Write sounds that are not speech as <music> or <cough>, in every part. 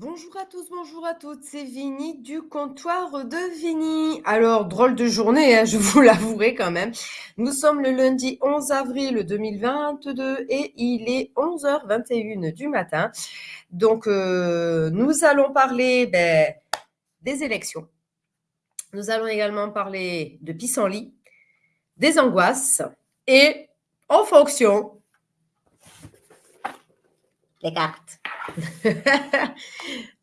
Bonjour à tous, bonjour à toutes, c'est Vini du comptoir de Vini. Alors, drôle de journée, hein, <laughs> je vous l'avouerai quand même. Nous sommes le lundi 11 avril 2022 et il est 11h21 du matin. Donc, euh, nous allons parler ben, des élections. Nous allons également parler de pissenlit, des angoisses et en fonction les cartes. <laughs>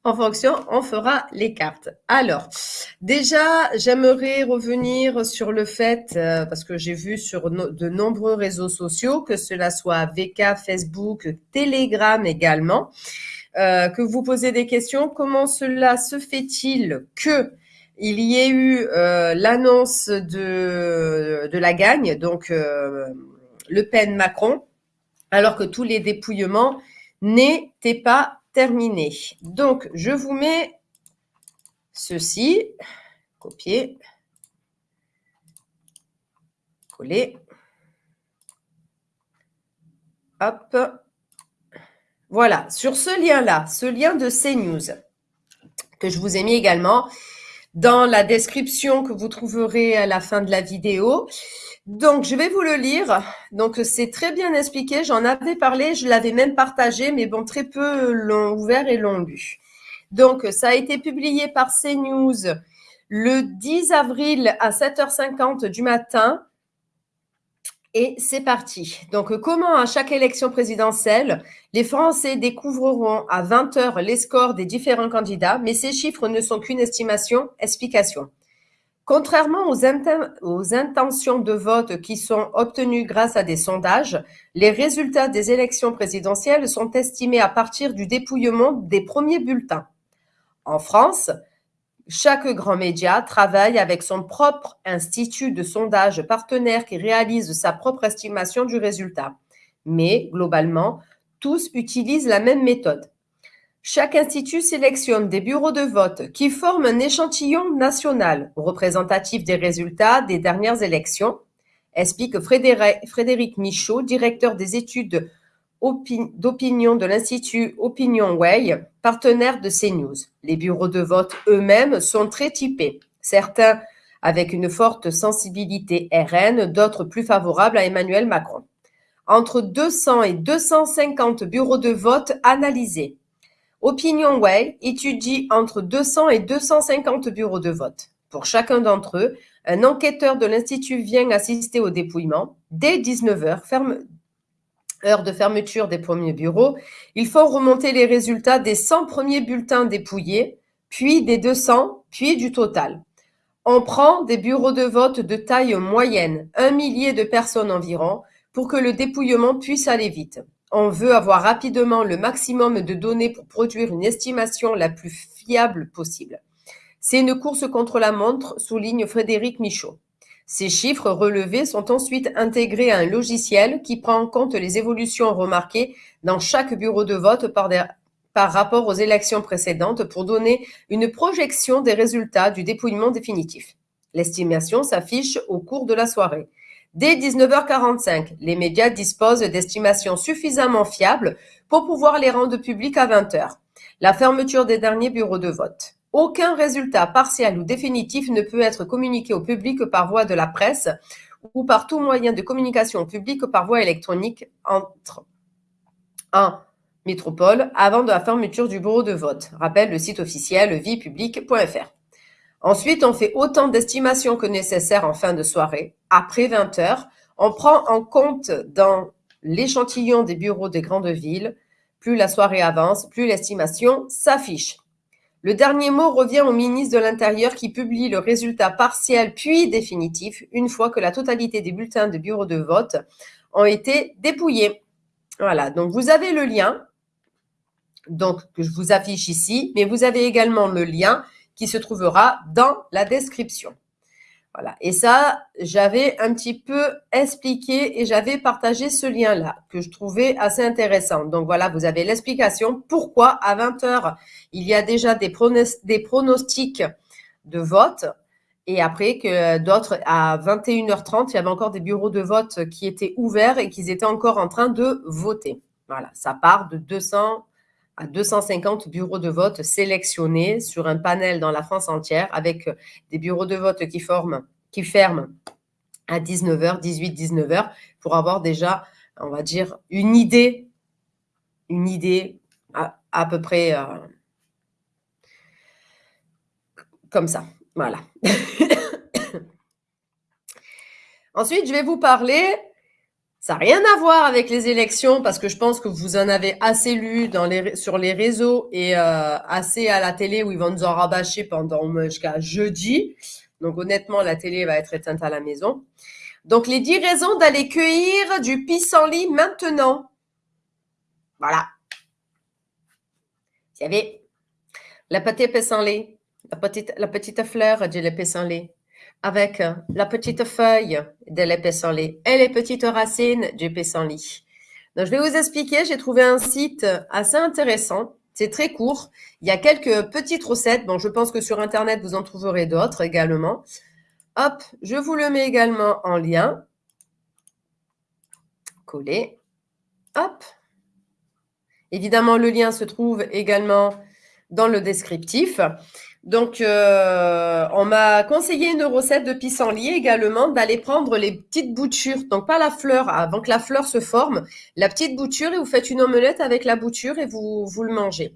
en fonction, on fera les cartes. Alors, déjà, j'aimerais revenir sur le fait, euh, parce que j'ai vu sur de nombreux réseaux sociaux, que cela soit VK, Facebook, Telegram également, euh, que vous posez des questions. Comment cela se fait-il que il y ait eu euh, l'annonce de, de la gagne, donc Le Pen-Macron, alors que tous les dépouillements n'était pas terminé. Donc, je vous mets ceci, copier, coller, hop, voilà, sur ce lien-là, ce lien de CNews, que je vous ai mis également dans la description que vous trouverez à la fin de la vidéo. Donc, je vais vous le lire. Donc, c'est très bien expliqué. J'en avais parlé, je l'avais même partagé, mais bon, très peu l'ont ouvert et l'ont lu. Donc, ça a été publié par CNews le 10 avril à 7h50 du matin. Et c'est parti. Donc, comment à chaque élection présidentielle, les Français découvriront à 20h les scores des différents candidats, mais ces chiffres ne sont qu'une estimation, explication. Contrairement aux, intentions de vote qui sont obtenues grâce à des sondages, les résultats des élections présidentielles sont estimés à partir du dépouillement des premiers bulletins. En France, chaque grand média travaille avec son propre institut de sondage partenaire qui réalise sa propre estimation du résultat. Mais, globalement, tous utilisent la même méthode. Chaque institut sélectionne des bureaux de vote qui forment un échantillon national représentatif des résultats des dernières élections, explique Frédéric Michaud, directeur des études d'opinion de l'Institut Opinion Way, partenaire de CNews. Les bureaux de vote eux-mêmes sont très typés, certains avec une forte sensibilité RN, d'autres plus favorables à Emmanuel Macron. Entre 200 et 250 bureaux de vote analysés, OpinionWay étudie entre 200 et 250 bureaux de vote. Pour chacun d'entre eux, un enquêteur de l'Institut vient assister au dépouillement. Dès 19h, heure de fermeture des premiers bureaux, il faut remonter les résultats des 100 premiers bulletins dépouillés, puis des 200, puis du total. On prend des bureaux de vote de taille moyenne, un millier de personnes environ, pour que le dépouillement puisse aller vite on veut avoir rapidement le maximum de données pour produire une estimation la plus fiable possible. C'est une course contre la montre, souligne Frédéric Michaud. Ces chiffres relevés sont ensuite intégrés à un logiciel qui prend en compte les évolutions remarquées dans chaque bureau de vote par, rapport aux élections précédentes pour donner une projection des résultats du dépouillement définitif. L'estimation s'affiche au cours de la soirée. Dès 19h45, les médias disposent d'estimations suffisamment fiables pour pouvoir les rendre publiques à 20h. La fermeture des derniers bureaux de vote. Aucun résultat partiel ou définitif ne peut être communiqué au public par voie de la presse ou par tout moyen de communication publique par voie électronique entre en métropole avant de la fermeture du bureau de vote. Rappelle le site officiel viepublic.fr. Ensuite, on fait autant d'estimations que nécessaire en fin de soirée. Après 20 heures, on prend en compte dans l'échantillon des bureaux des grandes villes. Plus la soirée avance, plus l'estimation s'affiche. Le dernier mot revient au ministre de l'Intérieur qui publie le résultat partiel puis définitif une fois que la totalité des bulletins de bureaux de vote ont été dépouillés. Voilà, donc vous avez le lien que je vous affiche ici, mais vous avez également le lien qui se trouvera dans la description. Voilà. Et ça, j'avais un petit peu expliqué et j'avais partagé ce lien-là que je trouvais assez intéressant. Donc voilà, vous avez l'explication pourquoi à 20 heures, il y a déjà des, des pronostics de vote et après que d'autres, à 21h30, il y avait encore des bureaux de vote qui étaient ouverts et qu'ils étaient encore en train de voter. Voilà, ça part de 200 à 250 bureaux de vote sélectionnés sur un panel dans la France entière avec des bureaux de vote qui ferment à 19h, 18, 19h pour avoir déjà, on va dire, une idée, une idée à, peu près euh, comme ça. Voilà. <coughs> Ensuite, je vais vous parler, ça n'a rien à voir avec les élections parce que je pense que vous en avez assez lu sur les réseaux et euh, assez à la télé où ils vont nous en rabâcher pendant jusqu'à jeudi. Donc honnêtement, la télé va être éteinte à la maison. Donc les 10 raisons d'aller cueillir du pissenlit maintenant. Voilà. Il y avait la petite pissenlit, la petite, la petite fleur de pissenlit, avec la petite feuille de pissenlit et les petites racines du pissenlit. Donc je vais vous expliquer, j'ai trouvé un site assez intéressant c'est très court. Il y a quelques petites recettes. Bon, je pense que sur Internet, vous en trouverez d'autres également. Hop, je vous le mets également en lien. Coller. Hop. Évidemment, le lien se trouve également dans le descriptif. Donc, euh, on m'a conseillé une recette de pissenlit également, d'aller prendre les petites boutures, donc pas la fleur, avant que la fleur se forme, la petite bouture et vous faites une omelette avec la bouture et vous, vous le mangez.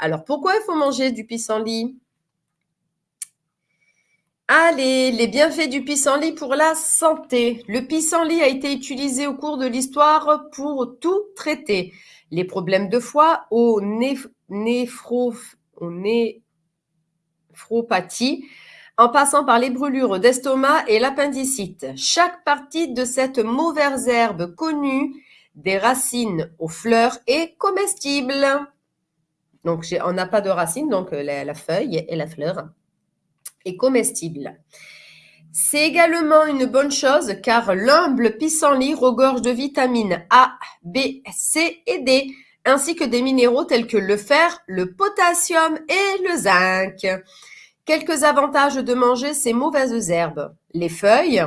Alors, pourquoi il faut manger du pissenlit? Allez, les bienfaits du pissenlit pour la santé. Le pissenlit a été utilisé au cours de l'histoire pour tout traiter. Les problèmes de foie, au au né, en passant par les brûlures d'estomac et l'appendicite. Chaque partie de cette mauvaise herbe connue, des racines aux fleurs, est comestible. Donc, on n'a pas de racines, donc euh, la, feuille et la fleur est comestible. C'est également une bonne chose car l'humble pissenlit regorge de vitamines A, B, C et D, ainsi que des minéraux tels que le fer, le potassium et le zinc. Quelques avantages de manger ces mauvaises herbes. Les feuilles,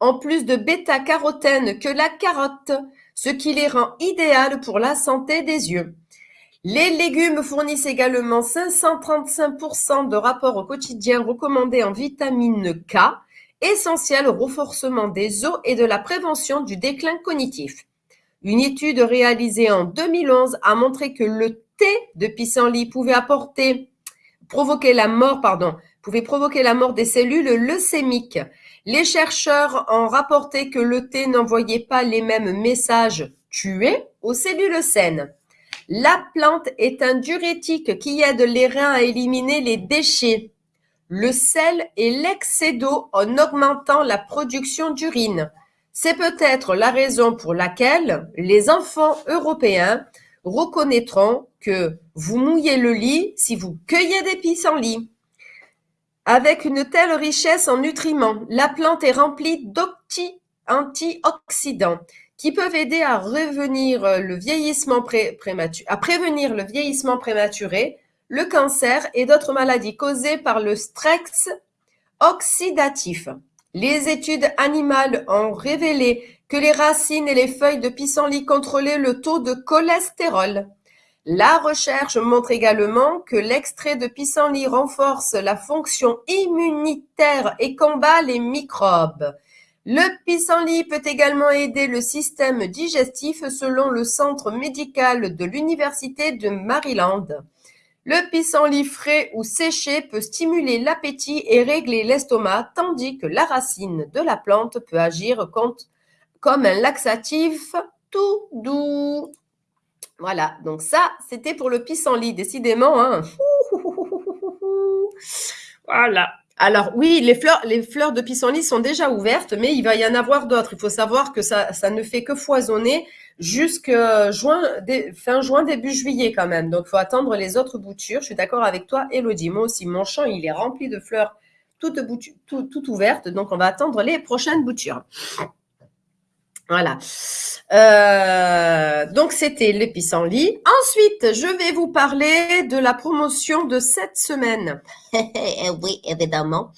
en plus de bêta-carotène que la carotte, ce qui les rend idéales pour la santé des yeux. Les légumes fournissent également 535% de rapports quotidiens recommandés en vitamine K, essentiel au renforcement des os et de la prévention du déclin cognitif. Une étude réalisée en 2011 a montré que le thé de pissenlit pouvait apporter provoquer la mort, pardon, pouvait provoquer la mort des cellules leucémiques. Les chercheurs ont rapporté que le thé n'envoyait pas les mêmes messages tués aux cellules saines. La plante est un diurétique qui aide les reins à éliminer les déchets, le sel et l'excès d'eau en augmentant la production d'urine. C'est peut-être la raison pour laquelle les enfants européens reconnaîtront que vous mouillez le lit si vous cueillez des pissenlits. Avec une telle richesse en nutriments, la plante est remplie d'antioxydants qui peuvent aider à, revenir le vieillissement prématuré, à prévenir le vieillissement prématuré, le cancer et d'autres maladies causées par le stress oxydatif. Les études animales ont révélé que les racines et les feuilles de pissenlit contrôlaient le taux de cholestérol. La recherche montre également que l'extrait de pissenlit renforce la fonction immunitaire et combat les microbes. Le pissenlit peut également aider le système digestif selon le centre médical de l'Université de Maryland. Le pissenlit frais ou séché peut stimuler l'appétit et régler l'estomac, tandis que la racine de la plante peut agir comme un laxatif tout doux. Voilà, donc ça, c'était pour le pissenlit, décidément. Hein. <laughs> Voilà. Alors oui, les fleurs, les fleurs de pissenlit sont déjà ouvertes, mais il va y en avoir d'autres. Il faut savoir que ça, ça ne fait que foisonner jusqu'à juin, fin juin, début juillet quand même. Donc, il faut attendre les autres boutures. Je suis d'accord avec toi, Elodie. Moi aussi, mon champ, il est rempli de fleurs toutes, toutes ouvertes. Donc, on va attendre les prochaines boutures. Voilà. Euh, donc, c'était le pissenlit. Ensuite, je vais vous parler de la promotion de cette semaine. <laughs> oui, évidemment.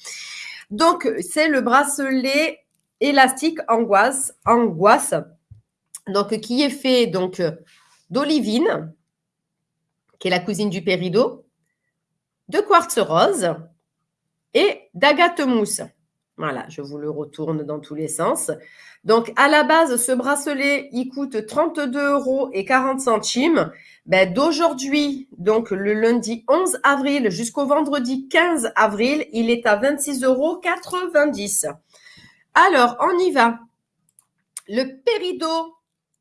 Donc, c'est le bracelet élastique angoisse, angoisse, donc qui est fait donc d'olivine, qui est la cousine du péridot, de quartz rose et d'agate mousse. Voilà, je vous le retourne dans tous les sens. Donc, à la base, ce bracelet, il coûte 32 euros et 40 centimes. Ben, D'aujourd'hui, donc le lundi 11 avril jusqu'au vendredi 15 avril, il est à 26,90 euros. Alors, on y va. Le péridot,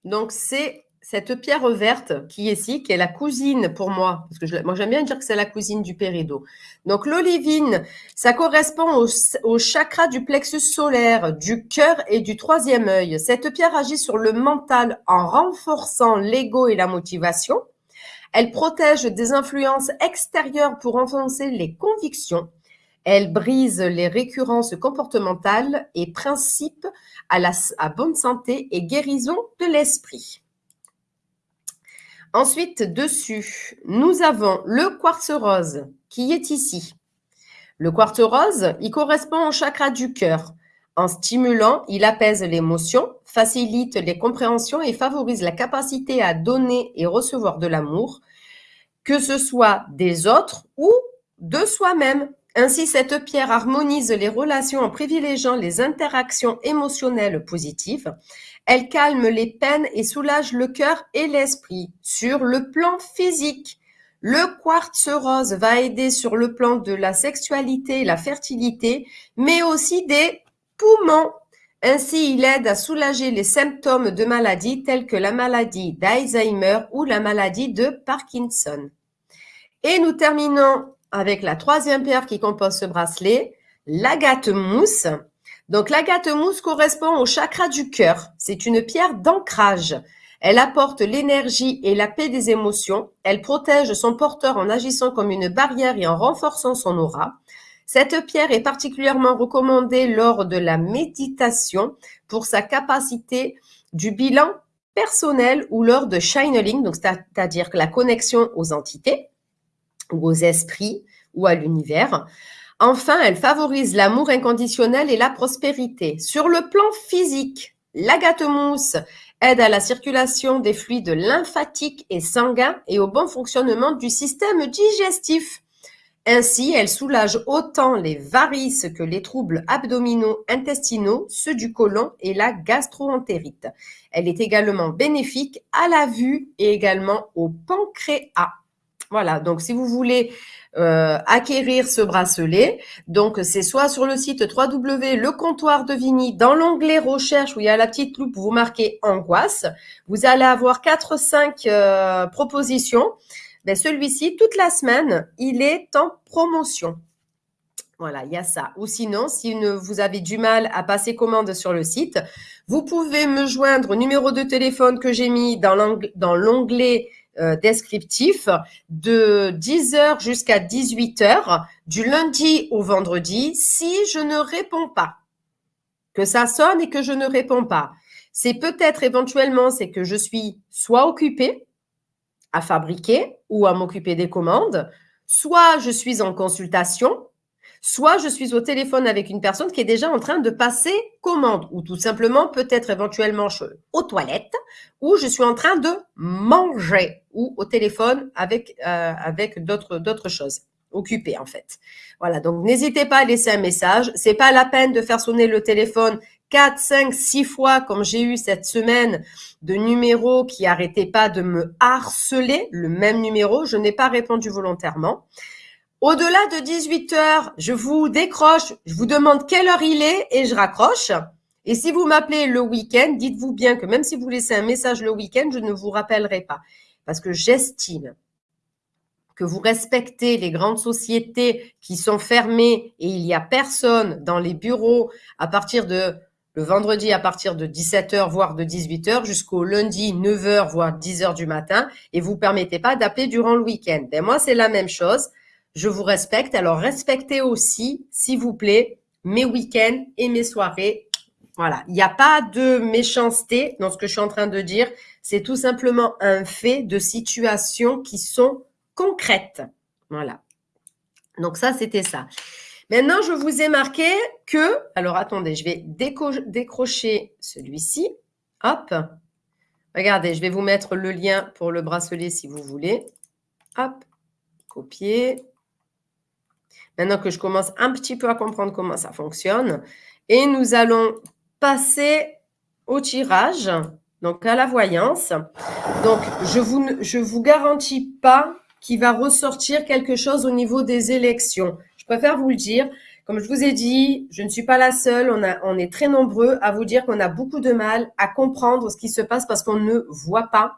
donc c'est cette pierre verte qui est ici, qui est la cousine pour moi, parce que moi j'aime bien dire que c'est la cousine du péridot. Donc l'olivine, ça correspond au, au, chakra du plexus solaire, du cœur et du troisième œil. Cette pierre agit sur le mental en renforçant l'ego et la motivation. Elle protège des influences extérieures pour enfoncer les convictions. Elle brise les récurrences comportementales et principes à la à bonne santé et guérison de l'esprit. Ensuite, dessus, nous avons le quartz rose qui est ici. Le quartz rose, il correspond au chakra du cœur. En stimulant, il apaise l'émotion, facilite les compréhensions et favorise la capacité à donner et recevoir de l'amour, que ce soit des autres ou de soi-même. Ainsi, cette pierre harmonise les relations en privilégiant les interactions émotionnelles positives. Elle calme les peines et soulage le cœur et l'esprit. Sur le plan physique, le quartz rose va aider sur le plan de la sexualité et la fertilité, mais aussi des poumons. Ainsi, il aide à soulager les symptômes de maladies telles que la maladie d'Alzheimer ou la maladie de Parkinson. Et nous terminons avec la troisième pierre qui compose ce bracelet, l'agate mousse. Donc l'agate mousse correspond au chakra du cœur. C'est une pierre d'ancrage. Elle apporte l'énergie et la paix des émotions. Elle protège son porteur en agissant comme une barrière et en renforçant son aura. Cette pierre est particulièrement recommandée lors de la méditation pour sa capacité du bilan personnel ou lors de channeling, donc c'est-à-dire la connexion aux entités ou aux esprits ou à l'univers. Enfin, elle favorise l'amour inconditionnel et la prospérité. Sur le plan physique, l'agate-mousse aide à la circulation des fluides lymphatiques et sanguins et au bon fonctionnement du système digestif. Ainsi, elle soulage autant les varices que les troubles abdominaux, intestinaux, ceux du côlon et la gastroentérite. Elle est également bénéfique à la vue et également au pancréas. Voilà, donc si vous voulez euh, acquérir ce bracelet. Donc, c'est soit sur le site www Le Comptoir de Vigny, dans l'onglet recherche où il y a la petite loupe, vous marquez angoisse. Vous allez avoir 4-5 euh, propositions. Ben, celui-ci, toute la semaine, il est en promotion. Voilà, il y a ça. Ou sinon, si vous avez du mal à passer commande sur le site, vous pouvez me joindre au numéro de téléphone que j'ai mis dans l'onglet euh, descriptif de 10h jusqu'à 18h du lundi au vendredi si je ne réponds pas. Que ça sonne et que je ne réponds pas. C'est peut-être éventuellement, c'est que je suis soit occupée à fabriquer ou à m'occuper des commandes, soit je suis en consultation soit je suis au téléphone avec une personne qui est déjà en train de passer commande, ou tout simplement peut-être éventuellement aux toilettes, ou je suis en train de manger, ou au téléphone avec, euh, avec d'autres, choses occupées en fait. Voilà, donc n'hésitez pas à laisser un message. C'est pas la peine de faire sonner le téléphone 4, 5, 6 fois comme j'ai eu cette semaine de numéros qui n'arrêtaient pas de me harceler, le même numéro, je n'ai pas répondu volontairement. Au-delà de 18 heures, je vous décroche, je vous demande quelle heure il est et je raccroche. Et si vous m'appelez le week-end, dites-vous bien que même si vous laissez un message le week-end, je ne vous rappellerai pas. Parce que j'estime que vous respectez les grandes sociétés qui sont fermées et il n'y a personne dans les bureaux à partir de le vendredi à partir de 17h, voire de 18h, jusqu'au lundi 9h, voire 10h du matin, et vous permettez pas d'appeler durant le week-end. Ben moi, c'est la même chose je vous respecte. Alors, respectez aussi, s'il vous plaît, mes week-ends et mes soirées. Voilà, il n'y a pas de méchanceté dans ce que je suis en train de dire. C'est tout simplement un fait de situations qui sont concrètes. Voilà. Donc ça, c'était ça. Maintenant, je vous ai marqué que, alors attendez, je vais décrocher celui-ci. Hop. Regardez, je vais vous mettre le lien pour le bracelet si vous voulez. Hop, copier. Maintenant que je commence un petit peu à comprendre comment ça fonctionne. Et nous allons passer au tirage, donc à la voyance. Donc, je vous, je vous garantis pas qu'il va ressortir quelque chose au niveau des élections. Je préfère vous le dire. Comme je vous ai dit, je ne suis pas la seule. On, a, on est très nombreux à vous dire qu'on a beaucoup de mal à comprendre ce qui se passe parce qu'on ne voit pas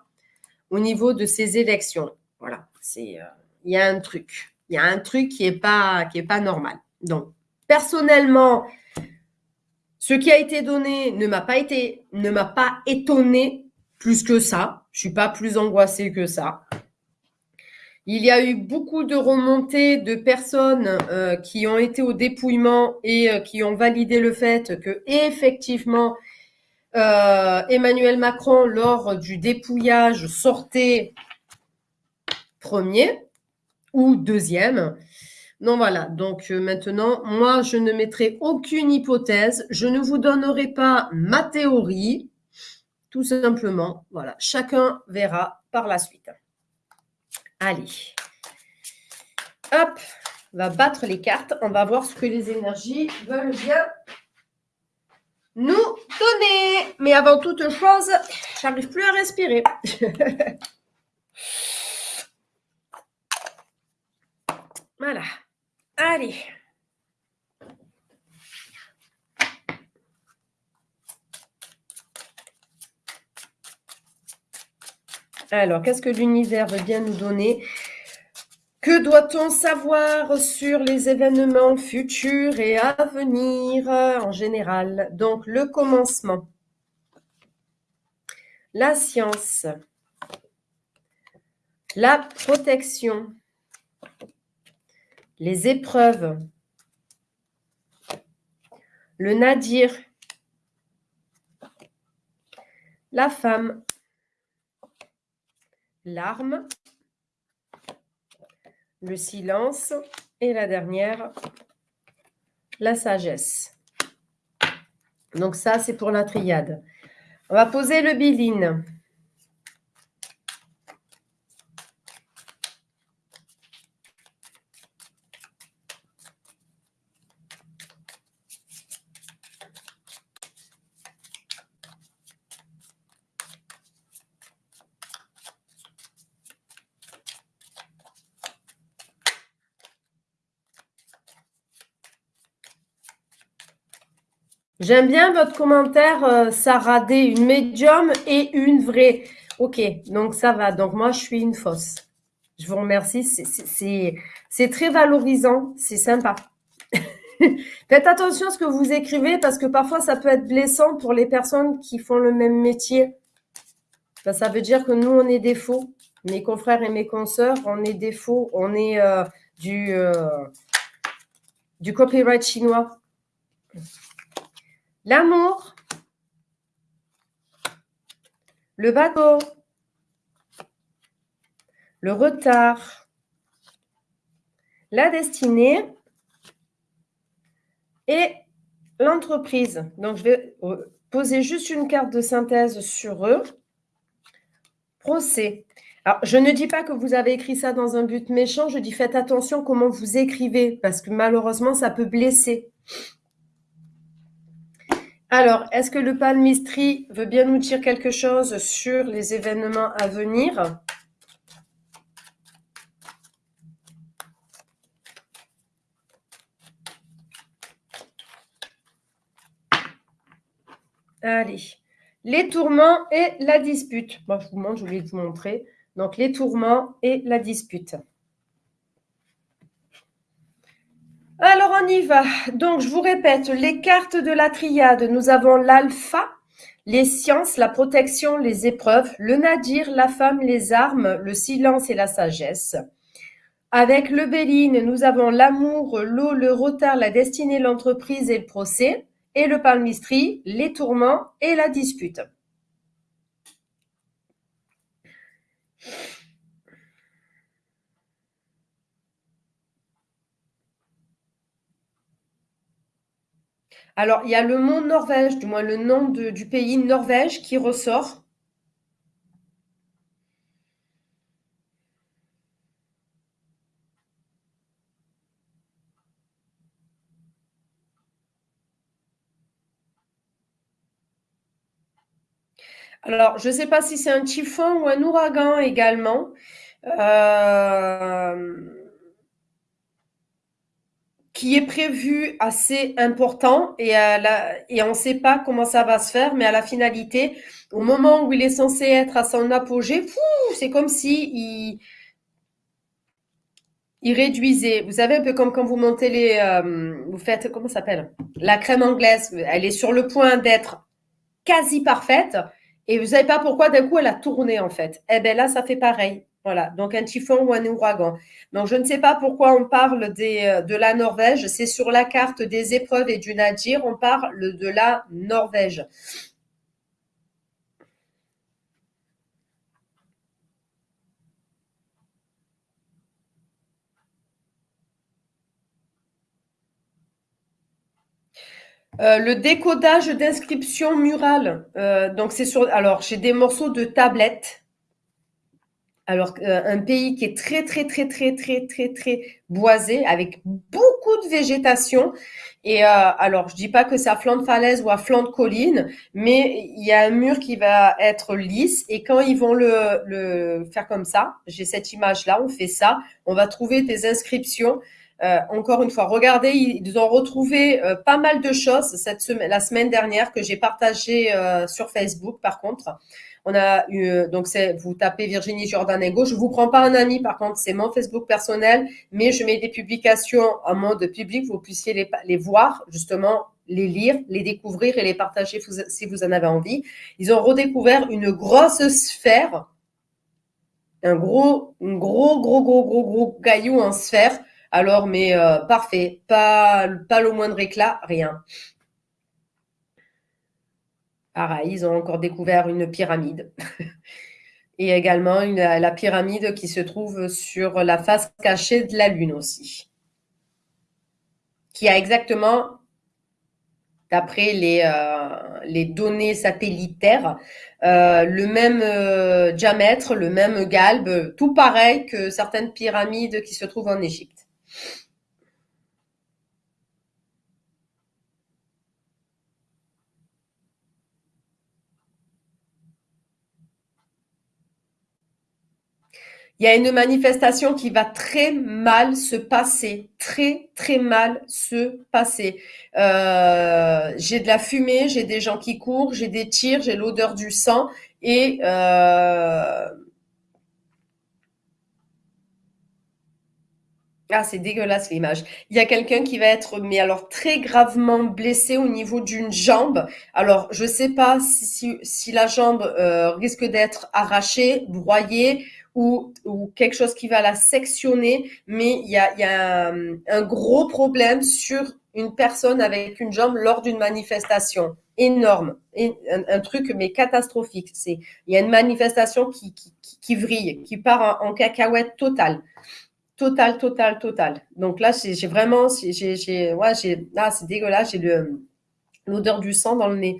au niveau de ces élections. Voilà, euh, il y a un truc. Il y a un truc qui n'est pas, pas normal. Donc, personnellement, ce qui a été donné ne m'a pas été, ne m'a pas étonné plus que ça. Je suis pas plus angoissée que ça. Il y a eu beaucoup de remontées de personnes euh, qui ont été au dépouillement et euh, qui ont validé le fait que effectivement euh, Emmanuel Macron lors du dépouillage sortait premier ou deuxième. Non, voilà. Donc maintenant, moi, je ne mettrai aucune hypothèse. Je ne vous donnerai pas ma théorie. Tout simplement, voilà. Chacun verra par la suite. Allez. Hop, va battre les cartes. On va voir ce que les énergies veulent bien nous donner. Mais avant toute chose, j'arrive plus à respirer. <laughs> voilà. Allez. Alors, qu'est-ce que l'univers veut bien nous donner? Que doit-on savoir sur les événements futurs et à venir en général? Donc, le commencement, la science, la protection, les épreuves, le nadir, la femme, l'arme, le silence et la dernière, la sagesse. Donc ça, c'est pour la triade. On va poser le biline. J'aime bien votre commentaire, euh, Sarah D, une médium et une vraie. Ok, donc ça va. Donc moi, je suis une fausse. Je vous remercie. C'est très valorisant. C'est sympa. <laughs> Faites attention à ce que vous écrivez parce que parfois, ça peut être blessant pour les personnes qui font le même métier. ça veut dire que nous, on est des faux. Mes confrères et mes consoeurs, on est des faux. On est euh, euh, du copyright chinois l'amour, le bateau, le retard, la destinée et l'entreprise. Donc, je vais poser juste une carte de synthèse sur eux. Procès. Alors, je ne dis pas que vous avez écrit ça dans un but méchant, je dis faites attention comment vous écrivez, parce que malheureusement, ça peut blesser. Alors, est-ce que le palmistry veut bien nous dire quelque chose sur les événements à venir? Allez, les tourments et la dispute. Moi, je vous montre, je voulais vous montrer. Donc, les tourments et la dispute. Alors, on y va. Donc, je vous répète, les cartes de la triade, nous avons l'alpha, les sciences, la protection, les épreuves, le nadir, la femme, les armes, le silence et la sagesse. Avec le béline, nous avons l'amour, l'eau, le retard, la destinée, l'entreprise et le procès. Et le palmistry, les tourments et la dispute. Alors, il y a le mot Norvège, du moins le nom du pays Norvège qui ressort. Alors, je ne sais pas si c'est un typhon ou un ouragan également. Euh qui est prévu assez important et, et on ne sait pas comment ça va se faire, mais à la finalité, au moment où il est censé être à son apogée, c'est comme si il, il réduisait. Vous savez, un peu comme quand vous montez les... Euh, vous faites, comment ça s'appelle? La crème anglaise, elle est sur le point d'être quasi parfaite et vous savez pas pourquoi d'un coup elle a tourné en fait. Eh bien là, ça fait pareil. Voilà, donc un typhon ou un ouragan. Donc je ne sais pas pourquoi on parle euh, de la Norvège. C'est sur la carte des épreuves et du nadir, on parle de la Norvège. Euh, le décodage d'inscription murale. Euh, donc c'est sur. Alors j'ai des morceaux de tablettes. Alors euh, un pays qui est très très très très très très très boisé avec beaucoup de végétation. Et alors je dis pas que c'est à flanc de falaise ou à flanc de colline, mais il y a un mur qui va être lisse. Et quand ils vont le, le faire comme ça, j'ai cette image là, on fait ça, on va trouver des inscriptions euh, encore une fois, regardez, ils ont retrouvé euh, pas mal de choses cette semaine, la semaine dernière que j'ai partagé euh, sur Facebook. Par contre, on a eu donc c'est vous tapez Virginie Jordanego. Je vous prends pas un ami, par contre, c'est mon Facebook personnel, mais je mets des publications en mode public. Vous puissiez les, voir justement les lire, les découvrir et les partager si vous en avez envie. Ils ont redécouvert une grosse sphère, un gros, un gros, gros, gros, gros, gros caillou en sphère alors, mais euh, parfait, pas le moindre éclat, rien. Pareil, ils ont encore découvert une pyramide. <laughs> Et également la pyramide qui se trouve sur la face cachée de la Lune aussi. Qui a exactement, d'après les, euh, données satellitaires, euh, le même diamètre, le même galbe, tout pareil que certaines pyramides qui se trouvent en Égypte. Il y a une manifestation qui va très mal se passer, très très mal se passer. Euh, j'ai de la fumée, j'ai des gens qui courent, j'ai des tirs, j'ai l'odeur du sang et euh, Ah, c'est dégueulasse l'image. Il y a quelqu'un qui va être, mais alors très gravement blessé au niveau d'une jambe. Alors, je sais pas si, si, la jambe euh, risque d'être arrachée, broyée ou, quelque chose qui va la sectionner, mais il y a, a un, gros problème sur une personne avec une jambe lors d'une manifestation énorme, un, truc mais catastrophique. C'est il y a une manifestation qui, qui, qui, vrille, qui part en, cacahuète totale. Total, total, total. Donc là, j'ai vraiment, j'ai, là, c'est dégueulasse, j'ai l'odeur du sang dans le nez.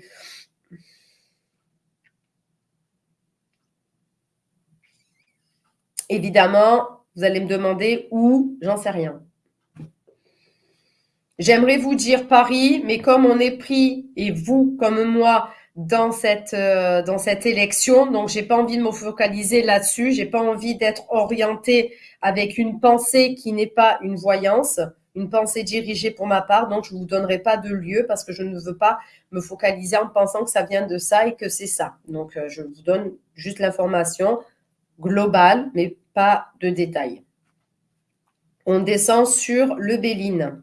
Évidemment, vous allez me demander où, j'en sais rien. J'aimerais vous dire Paris, mais comme on est pris, et vous comme moi, dans cette, euh, dans cette élection, donc j'ai pas envie de me focaliser là-dessus, j'ai pas envie d'être orientée avec une pensée qui n'est pas une voyance, une pensée dirigée pour ma part. Donc, je ne vous donnerai pas de lieu parce que je ne veux pas me focaliser en pensant que ça vient de ça et que c'est ça. Donc, euh, je vous donne juste l'information globale, mais pas de détails. On descend sur le Béline.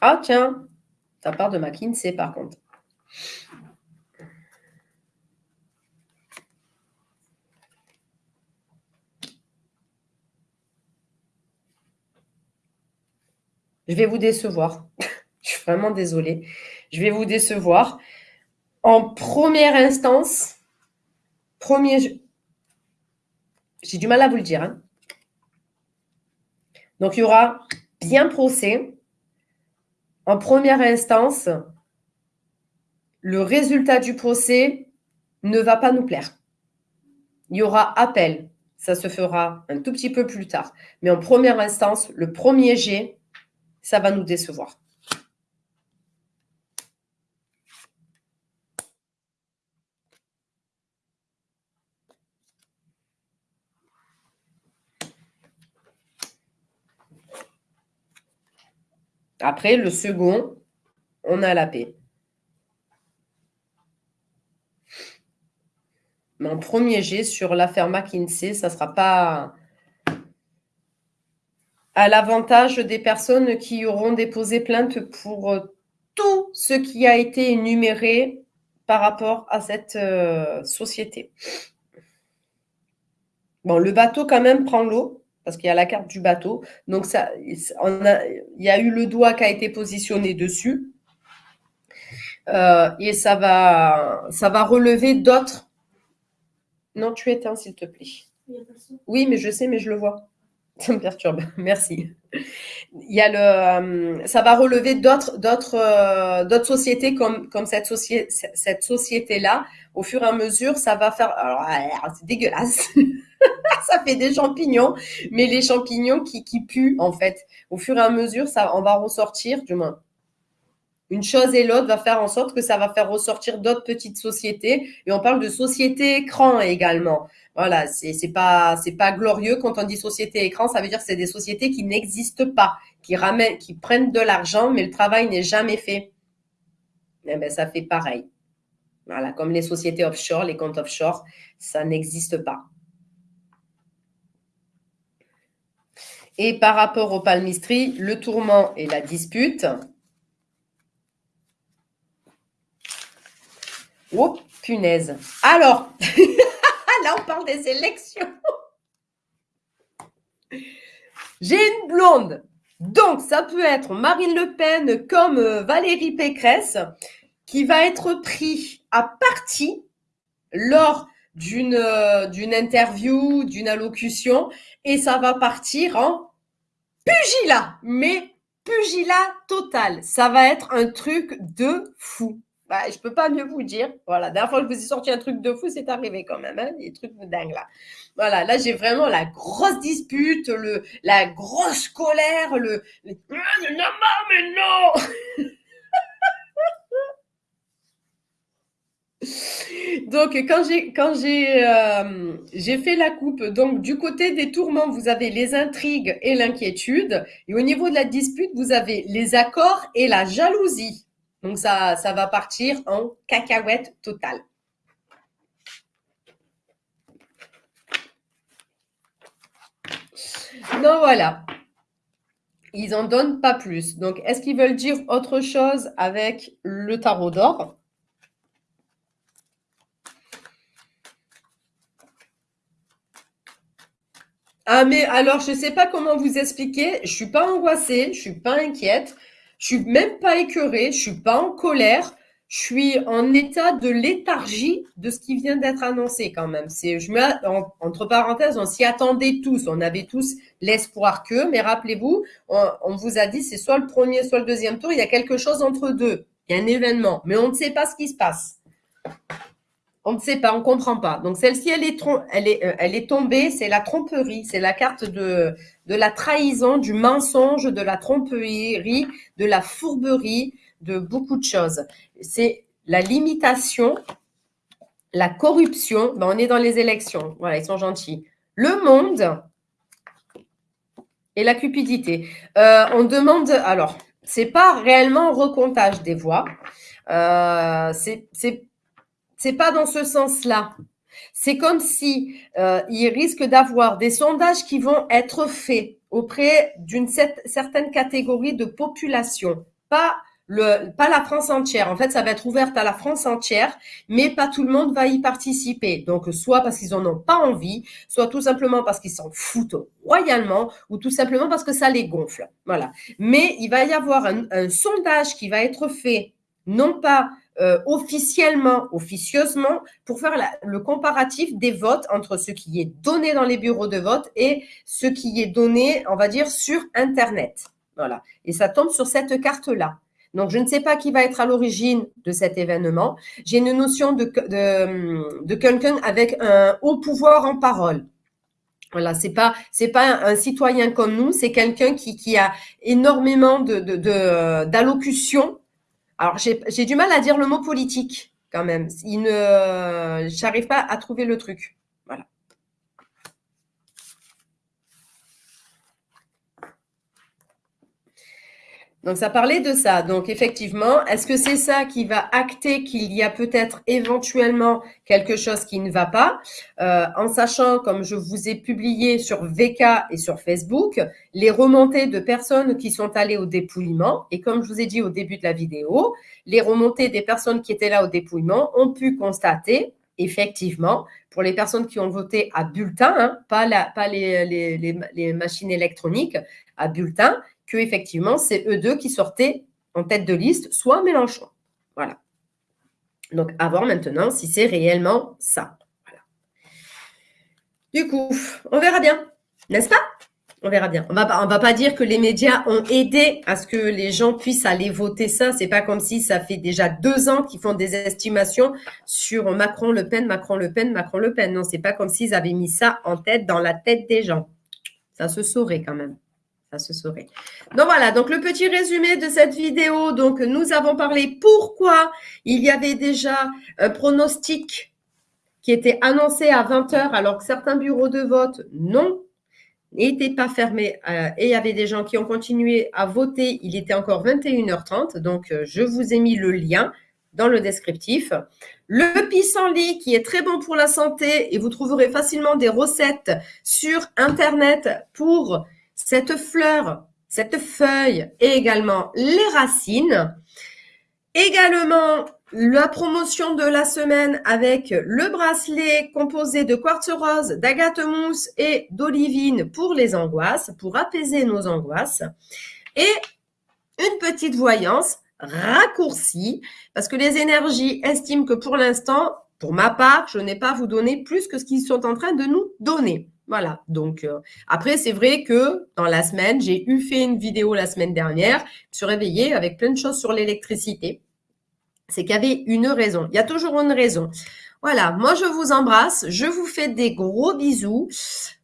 Ah tiens, ça part de McKinsey par contre. Je vais vous décevoir. <laughs> je suis vraiment désolée. Je vais vous décevoir. En première instance, premier, j'ai du mal à vous le dire. Hein. Donc, il y aura bien procès. En première instance, le résultat du procès ne va pas nous plaire. Il y aura appel. Ça se fera un tout petit peu plus tard. Mais en première instance, le premier jet, ça va nous décevoir. Après, le second, on a la paix. Mon premier jet sur l'affaire McKinsey, ça ne sera pas à l'avantage des personnes qui auront déposé plainte pour euh, tout ce qui a été énuméré par rapport à cette euh, société. Bon, le bateau quand même prend l'eau parce qu'il y a la carte du bateau. Donc, ça, on a, il y a eu le doigt qui a été positionné dessus. Euh, et ça va, ça va relever d'autres. Non, tu éteins, s'il te plaît. Oui, mais je sais, mais je le vois. <laughs> Ça me perturbe. Merci. Il y a le, euh, ça va relever d'autres, d'autres, euh, d'autres sociétés comme, comme cette, société, cette société-là. Au fur et à mesure, ça va faire. Alors, c'est dégueulasse. <laughs> ça fait des champignons, mais les champignons qui, qui puent, en fait. Au fur et à mesure, ça, on va ressortir, du moins. Une chose et l'autre va faire en sorte que ça va faire ressortir d'autres petites sociétés. Et on parle de société écran également. Voilà, c'est c'est pas c'est pas glorieux quand on dit société écran, ça veut dire que c'est des sociétés qui n'existent pas, qui ramènent, qui prennent de l'argent, mais le travail n'est jamais fait. Eh ben ça fait pareil. Voilà, comme les sociétés offshore, les comptes offshore, ça n'existe pas. Et par rapport au palmistry, le tourment et la dispute. Oh, punaise. Alors, <laughs> là, on parle des élections. J'ai une blonde. Donc, ça peut être Marine Le Pen comme euh, Valérie Pécresse qui va être pris à partie lors d'une euh, interview, d'une allocution, et ça va partir en pugilat, mais pugilat total. Ça va être un truc de fou. Bah, je peux pas mieux vous dire. Voilà, dernière fois que je vous ai sorti un truc de fou, c'est arrivé quand même, hein, des trucs de dingue là. Voilà, là j'ai vraiment la grosse dispute, le, la grosse colère, le, le... non, mais non Donc, quand euh, j'ai fait la coupe, donc du côté des tourments, vous avez les intrigues et l'inquiétude, et au niveau de la dispute, vous avez les accords et la jalousie. Donc, ça, ça va partir en cacahuète totale. Donc, voilà. Ils en donnent pas plus. Donc, est-ce qu'ils veulent dire autre chose avec le tarot d'or? Ah, mais alors, je ne sais pas comment vous expliquer. Je suis pas angoissée, je suis pas inquiète, je suis même pas écœurée, je suis pas en colère. Je suis en état de léthargie de ce qui vient d'être annoncé quand même. Entre parenthèses, on s'y attendait tous, on avait tous l'espoir que, mais rappelez-vous, on, on vous a dit c'est soit le premier, soit le deuxième tour, il y a quelque chose entre deux, il y a un événement, mais on ne sait pas ce qui se passe. On ne sait pas, on ne comprend pas. Donc celle-ci, elle est, euh, elle est tombée, c'est la tromperie, c'est la carte de, la trahison, du mensonge, de la tromperie, de la fourberie, de beaucoup de choses. C'est la limitation, la corruption. Ben, on est dans les élections. Voilà, ils sont gentils. Le monde et la cupidité. Euh, on demande, alors, c'est pas réellement recomptage des voix. Euh, c'est c'est pas dans ce sens-là. C'est comme si euh, il risque d'avoir des sondages qui vont être faits auprès d'une certaine catégorie de population, pas le, pas la France entière. En fait, ça va être ouvert à la France entière, mais pas tout le monde va y participer. Donc, soit parce qu'ils en ont pas envie, soit tout simplement parce qu'ils s'en foutent royalement, ou tout simplement parce que ça les gonfle. Voilà. Mais il va y avoir un sondage qui va être fait, non pas euh, officiellement, officieusement, pour faire le comparatif des votes entre ce qui est donné dans les bureaux de vote et ce qui est donné, on va dire, sur Internet. Voilà. Et ça tombe sur cette carte-là. Donc, je ne sais pas qui va être à l'origine de cet événement. J'ai une notion de, de, de quelqu'un avec un haut pouvoir en parole. Voilà, c'est pas c'est pas un citoyen comme nous, c'est quelqu'un qui, qui a énormément de d'allocution. Alors j'ai du mal à dire le mot politique quand même. Il ne, j'arrive pas à trouver le truc. Voilà. Donc ça parlait de ça. Donc effectivement, est-ce que c'est ça qui va acter qu'il y a peut-être éventuellement quelque chose qui ne va pas? Euh, En sachant, comme je vous ai publié sur VK et sur Facebook, les remontées de personnes qui sont allées au dépouillement. Et comme je vous ai dit au début de la vidéo, les remontées des personnes qui étaient là au dépouillement ont pu constater effectivement, pour les personnes qui ont voté à bulletin, hein, pas, les, machines électroniques, à bulletin, que effectivement c'est eux deux qui sortaient en tête de liste, soit Mélenchon. Voilà. Donc, à voir maintenant si c'est réellement ça. Voilà. Du coup, on verra bien, n'est-ce pas? On verra bien. On va, va pas dire que les médias ont aidé à ce que les gens puissent aller voter ça. C'est pas comme si ça fait déjà deux ans qu'ils font des estimations sur Macron-Le Pen, Macron-Le Pen, Macron-Le Pen. Non, c'est pas comme s'ils avaient mis ça en tête dans la tête des gens. Ça se saurait quand même se saurait. Donc voilà, donc le petit résumé de cette vidéo. Donc nous avons parlé pourquoi il y avait déjà un pronostic qui était annoncé à 20h alors que certains bureaux de vote non n'étaient pas fermés euh, et il y avait des gens qui ont continué à voter. Il était encore 21h30, donc euh, je vous ai mis le lien dans le descriptif. Le pissenlit qui est très bon pour la santé et vous trouverez facilement des recettes sur Internet pour cette fleur, cette feuille et également les racines. Également, la promotion de la semaine avec le bracelet composé de quartz rose, d'agate mousse et d'olivine pour les angoisses, pour apaiser nos angoisses. Et une petite voyance raccourcie parce que les énergies estiment que pour l'instant, pour ma part, je n'ai pas à vous donner plus que ce qu'ils sont en train de nous donner. Voilà, donc euh, après, c'est vrai que dans la semaine, j'ai eu fait une vidéo la semaine dernière, je me suis réveillée avec plein de choses sur l'électricité. C'est qu'il y avait une raison, il y a toujours une raison. Voilà, moi je vous embrasse, je vous fais des gros bisous.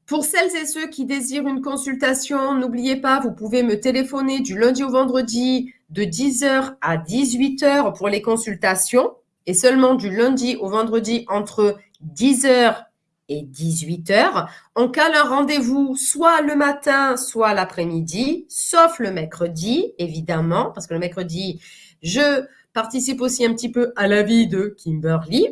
Pour celles et ceux qui désirent une consultation, n'oubliez pas, vous pouvez me téléphoner du lundi au vendredi de 10h à 18h pour les consultations et seulement du lundi au vendredi entre 10h et 18h. On cale un rendez-vous soit le matin, soit l'après-midi, sauf le mercredi, évidemment, parce que le mercredi, je participe aussi un petit peu à la vie de Kimberly.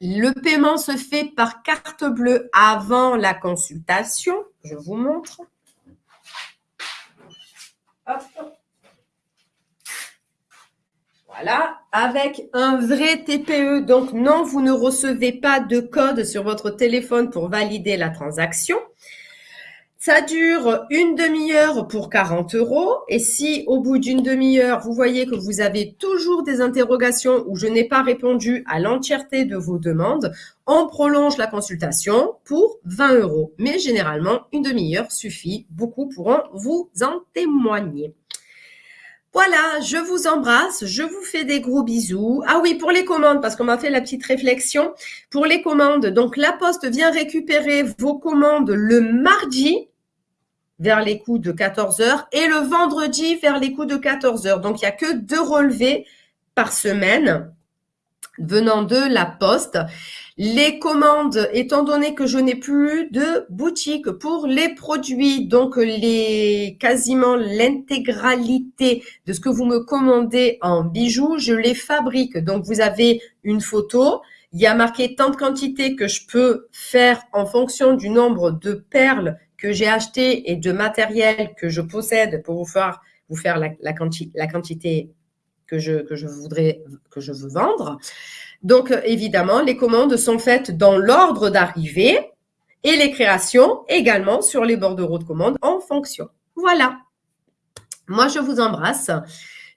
Le paiement se fait par carte bleue avant la consultation. Je vous montre. Hop. Voilà, avec un vrai TPE. Donc non, vous ne recevez pas de code sur votre téléphone pour valider la transaction. Ça dure une demi-heure pour 40 euros. Et si au bout d'une demi-heure, vous voyez que vous avez toujours des interrogations ou je n'ai pas répondu à l'entièreté de vos demandes, on prolonge la consultation pour 20 euros. Mais généralement, une demi-heure suffit. Beaucoup pourront vous en témoigner. Voilà, je vous embrasse, je vous fais des gros bisous. Ah oui, pour les commandes, parce qu'on m'a fait la petite réflexion. Pour les commandes, donc la poste vient récupérer vos commandes le mardi vers les coups de 14 heures et le vendredi vers les coups de 14 heures. Donc, il n'y a que deux relevés par semaine venant de la poste. Les commandes, étant donné que je n'ai plus de boutique pour les produits, donc les quasiment l'intégralité de ce que vous me commandez en bijoux, je les fabrique. Donc vous avez une photo, il y a marqué tant de quantité que je peux faire en fonction du nombre de perles que j'ai acheté et de matériel que je possède pour vous faire, vous faire la quantité que je, que je voudrais, que je veux vendre. Donc, euh, évidemment, les commandes sont faites dans l'ordre d'arrivée et les créations également sur les bordereaux de commande en fonction. Voilà. Moi, je vous embrasse.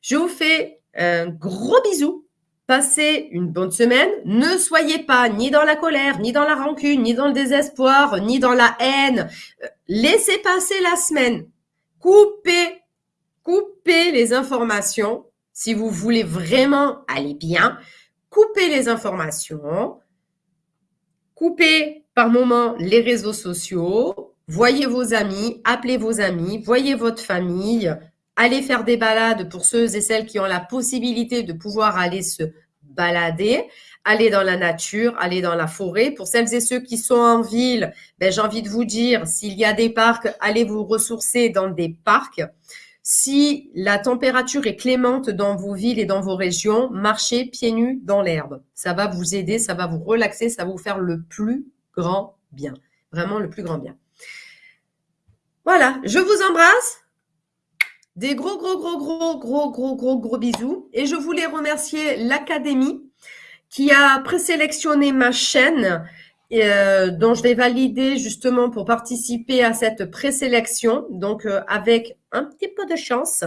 Je vous fais un gros bisou. Passez une bonne semaine. Ne soyez pas ni dans la colère, ni dans la rancune, ni dans le désespoir, ni dans la haine. Euh, laissez passer la semaine. Coupez, coupez les informations si vous voulez vraiment aller bien coupez les informations, coupez par moment les réseaux sociaux, voyez vos amis, appelez vos amis, voyez votre famille, allez faire des balades pour ceux et celles qui ont la possibilité de pouvoir aller se balader, aller dans la nature, aller dans la forêt. Pour celles et ceux qui sont en ville, ben, j'ai envie de vous dire, s'il y a des parcs, allez vous ressourcer dans des parcs. Si la température est clémente dans vos villes et dans vos régions, marchez pieds nus dans l'herbe. Ça va vous aider, ça va vous relaxer, ça va vous faire le plus grand bien. Vraiment le plus grand bien. Voilà, je vous embrasse. Des gros, gros, gros, gros, gros, gros, gros, gros bisous. Et je voulais remercier l'Académie qui a présélectionné ma chaîne euh, dont je vais valider justement pour participer à cette présélection. Donc, euh, avec un petit peu de chance,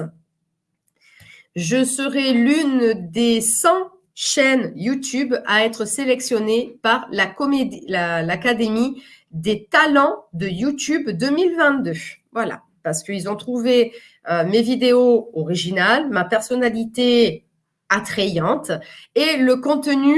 je serai l'une des 100 chaînes YouTube à être sélectionnée par l'Académie la, des talents de YouTube 2022. Voilà, parce qu'ils ont trouvé euh, mes vidéos originales, ma personnalité attrayante et le contenu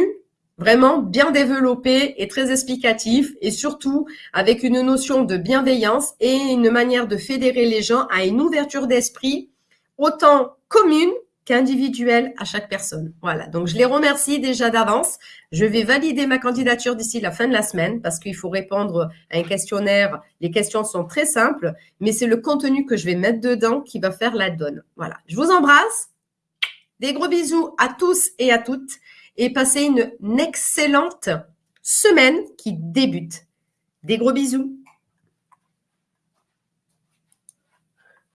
vraiment bien développé et très explicatif et surtout avec une notion de bienveillance et une manière de fédérer les gens à une ouverture d'esprit autant commune qu'individuelle à chaque personne. Voilà, donc je les remercie déjà d'avance. Je vais valider ma candidature d'ici la fin de la semaine parce qu'il faut répondre à un questionnaire. Les questions sont très simples, mais c'est le contenu que je vais mettre dedans qui va faire la donne. Voilà, je vous embrasse. Des gros bisous à tous et à toutes et passez une excellente semaine qui débute. Des gros bisous.